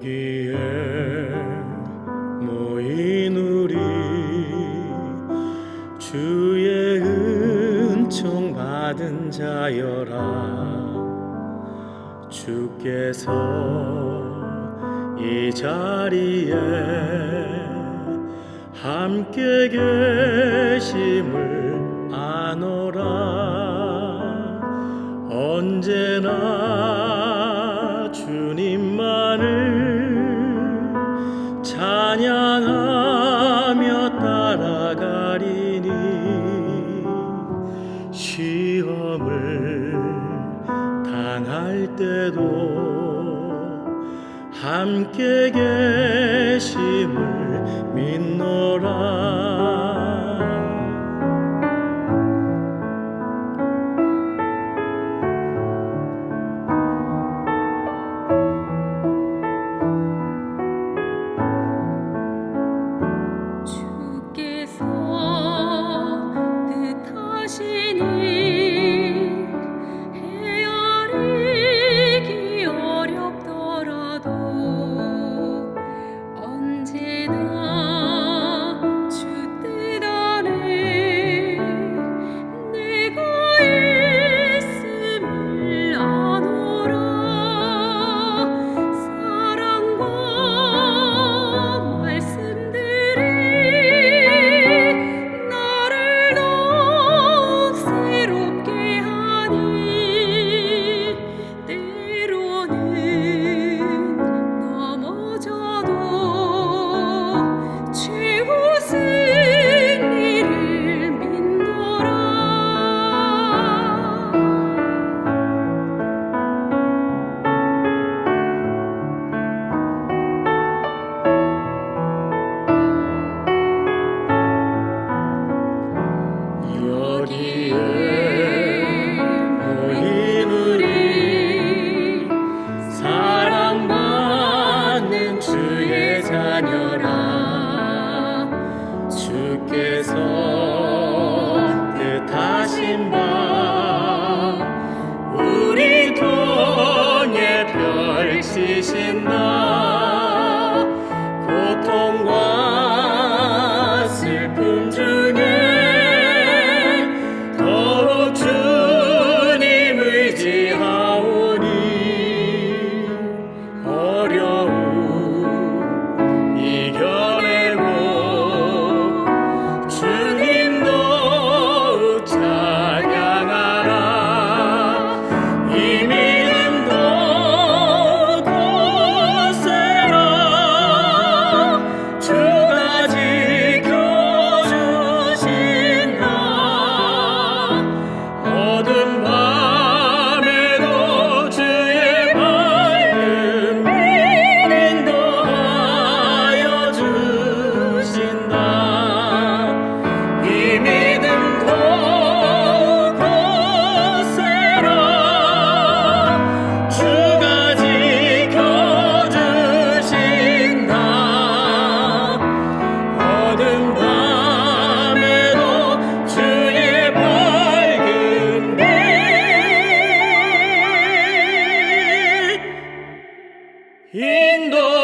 여기에 모인 우리 주의 은총 받은 자여라. 주께서 이 자리에 함께 계심을 아노라. 언제나 주님 때도 함께 계심을 믿노라. 지신 나 고통과 슬픔 중에 Indo